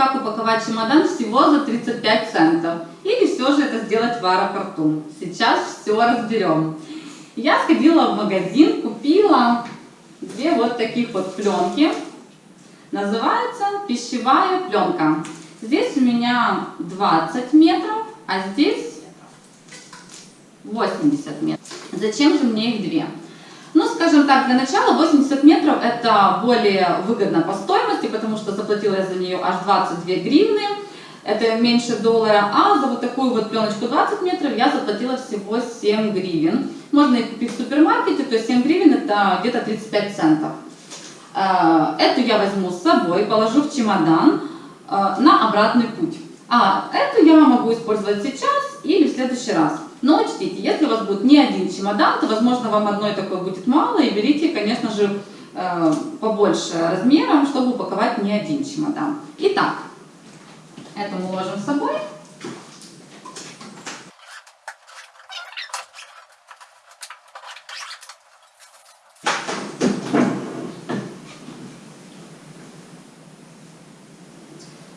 как упаковать чемодан всего за 35 центов. Или все же это сделать в аэропорту. Сейчас все разберем. Я сходила в магазин, купила две вот таких вот пленки. Называется пищевая пленка. Здесь у меня 20 метров, а здесь 80 метров. Зачем же мне их две? Ну, скажем так, для начала 80 метров это более выгодно по стоимости, потому что заплатила я за нее аж 22 гривны. Это меньше доллара, а за вот такую вот пленочку 20 метров я заплатила всего 7 гривен. Можно их купить в супермаркете, то есть 7 гривен это где-то 35 центов. Э, эту я возьму с собой, положу в чемодан э, на обратный путь. А эту я могу использовать сейчас или в следующий раз. Но учтите, если у вас будет не один чемодан, то, возможно, вам одной такой будет мало, и берите, конечно же, побольше размером, чтобы упаковать не один чемодан. Итак, это мы ложим с собой.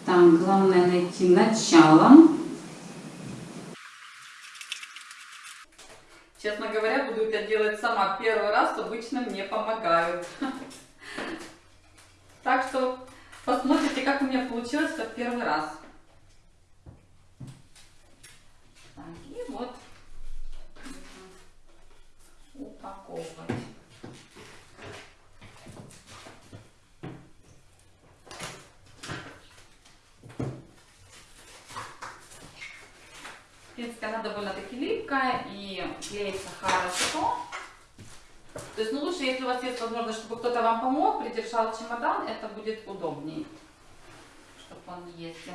Так, главное найти начало. Честно говоря, буду это делать сама первый раз, обычно мне помогают. Так что посмотрите, как у меня получилось в первый раз. Так, и вот упаковывать. В принципе, она довольно-таки липкая и клеится хорошо. То есть, ну, лучше, если у вас есть возможность, чтобы кто-то вам помог, придержал чемодан, это будет удобнее, чтобы он ездил.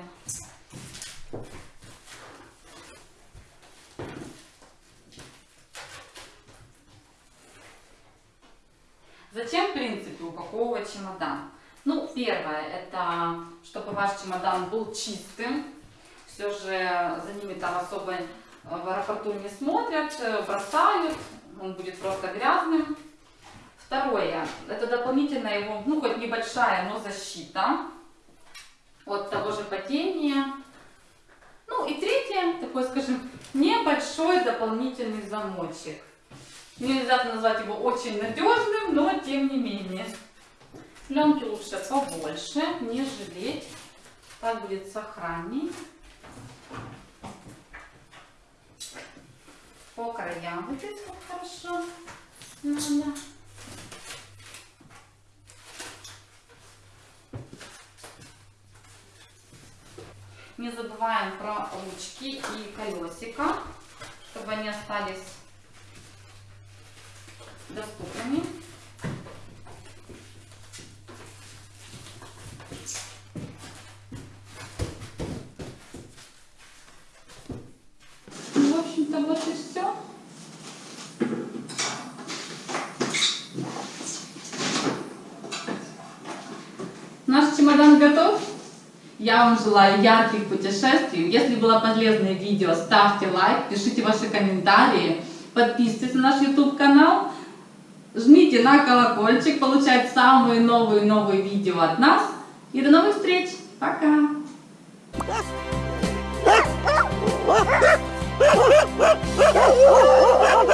Зачем, в принципе, упаковывать чемодан? Ну, первое, это чтобы ваш чемодан был чистым, все же за ними там особо э, в аэропорту не смотрят, э, бросают, он будет просто грязным. Второе, это дополнительная его, ну хоть небольшая, но защита от того же падения. Ну и третье, такой, скажем, небольшой дополнительный замочек. Нельзя назвать его очень надежным, но тем не менее. Пленки лучше побольше, не жалеть. Так будет сохраннее. По краям вот здесь вот хорошо надо. Не забываем про ручки и колесика, чтобы они остались доступными. Чемодан готов? Я вам желаю ярких путешествий. Если было полезное видео, ставьте лайк, пишите ваши комментарии, подписывайтесь на наш YouTube канал, жмите на колокольчик, получать самые новые-новые видео от нас. И до новых встреч! Пока!